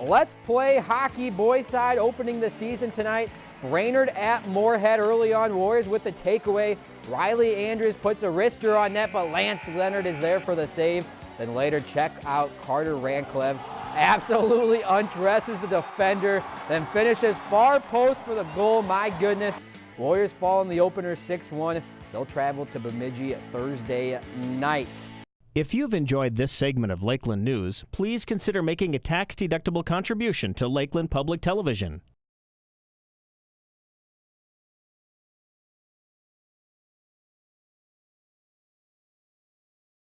Let's play hockey boys side opening the season tonight. Brainerd at Moorhead early on. Warriors with the takeaway. Riley Andrews puts a wrister on net, but Lance Leonard is there for the save. Then later check out Carter Ranklev. Absolutely undresses the defender, then finishes far post for the goal. My goodness. Warriors fall in the opener 6-1. They'll travel to Bemidji Thursday night. If you've enjoyed this segment of Lakeland News, please consider making a tax-deductible contribution to Lakeland Public Television.